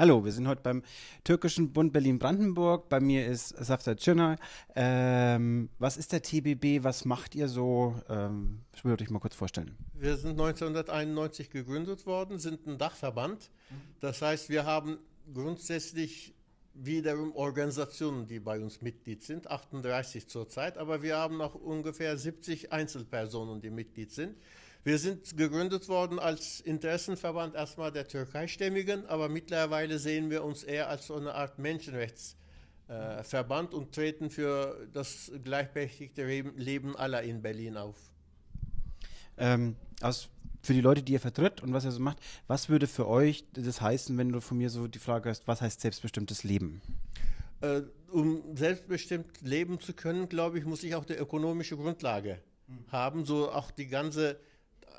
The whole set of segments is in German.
Hallo, wir sind heute beim Türkischen Bund Berlin-Brandenburg. Bei mir ist Safta Cünay. Ähm, was ist der TBB? Was macht ihr so? Ähm, ich würde euch mal kurz vorstellen. Wir sind 1991 gegründet worden, sind ein Dachverband. Das heißt, wir haben grundsätzlich wiederum Organisationen, die bei uns Mitglied sind, 38 zurzeit, aber wir haben auch ungefähr 70 Einzelpersonen, die Mitglied sind. Wir sind gegründet worden als Interessenverband erstmal der Türkeistämmigen, aber mittlerweile sehen wir uns eher als so eine Art Menschenrechtsverband äh, und treten für das gleichberechtigte Leben aller in Berlin auf. Ähm, aus, für die Leute, die ihr vertritt und was ihr so macht, was würde für euch das heißen, wenn du von mir so die Frage hast, was heißt selbstbestimmtes Leben? Äh, um selbstbestimmt leben zu können, glaube ich, muss ich auch die ökonomische Grundlage mhm. haben, so auch die ganze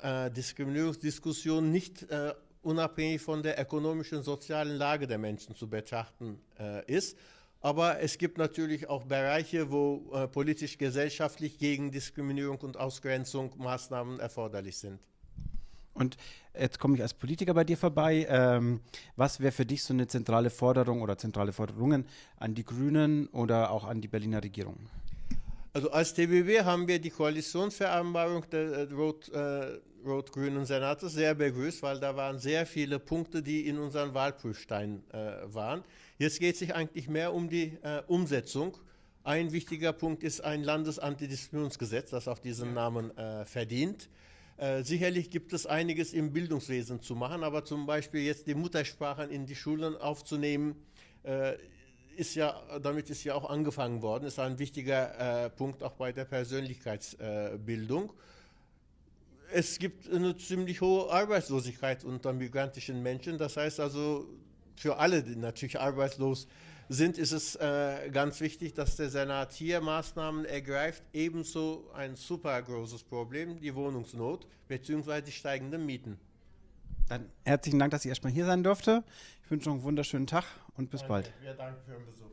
äh, Diskriminierungsdiskussion nicht äh, unabhängig von der ökonomischen und sozialen Lage der Menschen zu betrachten äh, ist. Aber es gibt natürlich auch Bereiche, wo äh, politisch, gesellschaftlich gegen Diskriminierung und Ausgrenzung Maßnahmen erforderlich sind. Und jetzt komme ich als Politiker bei dir vorbei. Ähm, was wäre für dich so eine zentrale Forderung oder zentrale Forderungen an die Grünen oder auch an die Berliner Regierung? Also als TBW haben wir die Koalitionsvereinbarung der äh, Rot, äh, Rot-Grünen Senates sehr begrüßt, weil da waren sehr viele Punkte, die in unseren Wahlprüfstein äh, waren. Jetzt geht es sich eigentlich mehr um die äh, Umsetzung. Ein wichtiger Punkt ist ein Landesantidiskriminierungsgesetz, das auch diesen Namen äh, verdient. Äh, sicherlich gibt es einiges im Bildungswesen zu machen, aber zum Beispiel jetzt die Muttersprachen in die Schulen aufzunehmen, ist ja, damit ist ja auch angefangen worden, ist ein wichtiger äh, Punkt auch bei der Persönlichkeitsbildung. Äh, es gibt eine ziemlich hohe Arbeitslosigkeit unter migrantischen Menschen. Das heißt also, für alle, die natürlich arbeitslos sind, ist es äh, ganz wichtig, dass der Senat hier Maßnahmen ergreift. Ebenso ein super großes Problem, die Wohnungsnot bzw. die steigenden Mieten. Dann herzlichen Dank, dass ich erstmal hier sein durfte. Ich wünsche noch einen wunderschönen Tag und bis Danke. bald. Wir danken für den Besuch.